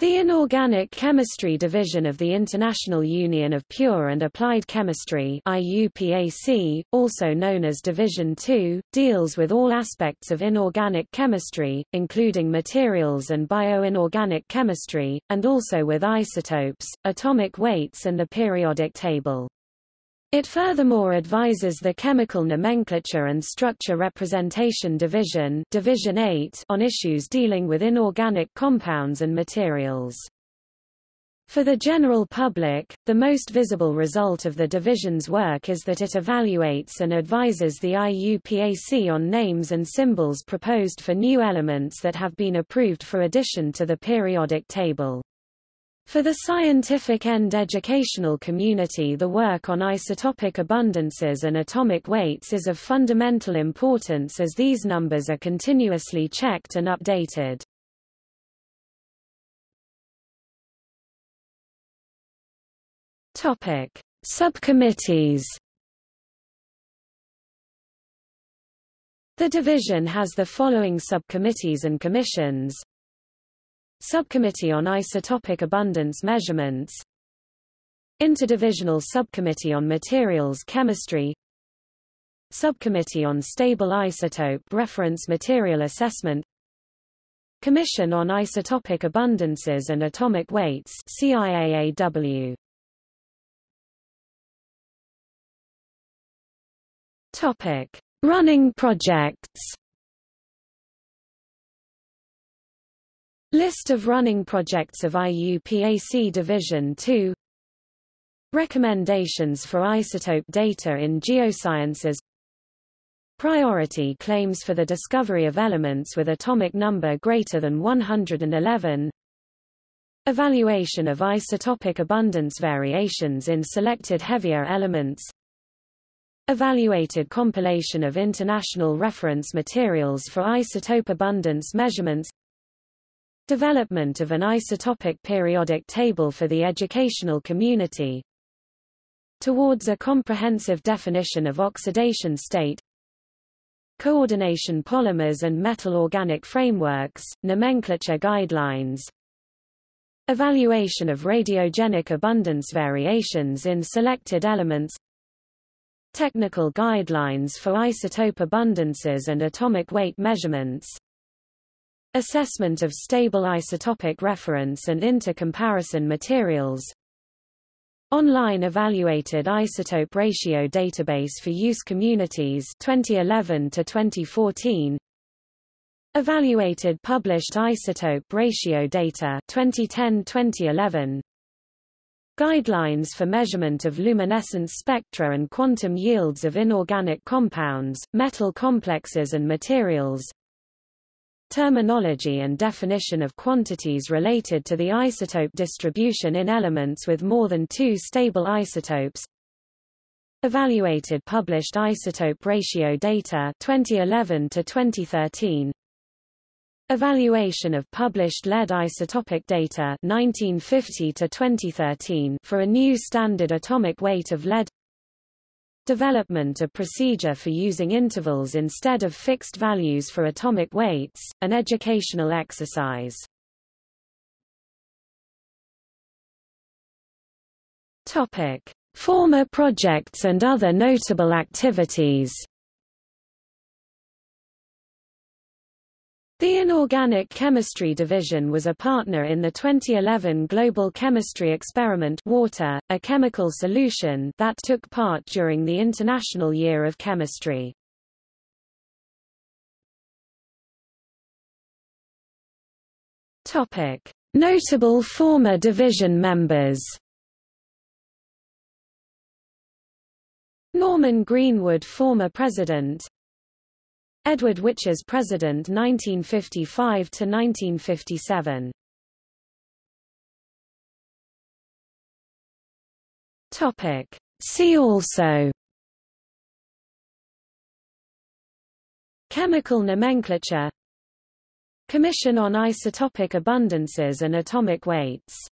The Inorganic Chemistry Division of the International Union of Pure and Applied Chemistry IUPAC, also known as Division II, deals with all aspects of inorganic chemistry, including materials and bioinorganic chemistry, and also with isotopes, atomic weights and the periodic table. It furthermore advises the Chemical Nomenclature and Structure Representation Division, Division 8 on issues dealing with inorganic compounds and materials. For the general public, the most visible result of the division's work is that it evaluates and advises the IUPAC on names and symbols proposed for new elements that have been approved for addition to the periodic table. For the scientific and educational community the work on isotopic abundances and atomic weights is of fundamental importance as these numbers are continuously checked and updated. Subcommittees. The division has the following subcommittees and commissions Subcommittee on Isotopic Abundance Measurements. Interdivisional Subcommittee on Materials Chemistry. Subcommittee on Stable Isotope Reference Material Assessment. Commission on Isotopic Abundances and Atomic Weights CIAAW Topic. Running projects List of running projects of IUPAC Division 2 Recommendations for isotope data in geosciences. Priority claims for the discovery of elements with atomic number greater than 111 Evaluation of isotopic abundance variations in selected heavier elements. Evaluated compilation of international reference materials for isotope abundance measurements Development of an isotopic periodic table for the educational community. Towards a comprehensive definition of oxidation state. Coordination polymers and metal organic frameworks, nomenclature guidelines. Evaluation of radiogenic abundance variations in selected elements. Technical guidelines for isotope abundances and atomic weight measurements Assessment of stable isotopic reference and intercomparison materials. Online Evaluated Isotope Ratio Database for Use Communities 2011 to 2014 Evaluated Published Isotope Ratio Data 2010-2011 Guidelines for measurement of luminescence spectra and quantum yields of inorganic compounds, metal complexes and materials terminology and definition of quantities related to the isotope distribution in elements with more than two stable isotopes. Evaluated published isotope ratio data 2011 to 2013 Evaluation of published lead isotopic data 1950 to 2013 for a new standard atomic weight of lead development of procedure for using intervals instead of fixed values for atomic weights, an educational exercise. Topic: Former projects and other notable activities. The Inorganic Chemistry Division was a partner in the 2011 Global Chemistry Experiment Water, a chemical solution that took part during the International Year of Chemistry. Topic: Notable former division members. Norman Greenwood former president Edward Wichers President 1955 to 1957. Topic. See also. Chemical nomenclature. Commission on Isotopic Abundances and Atomic Weights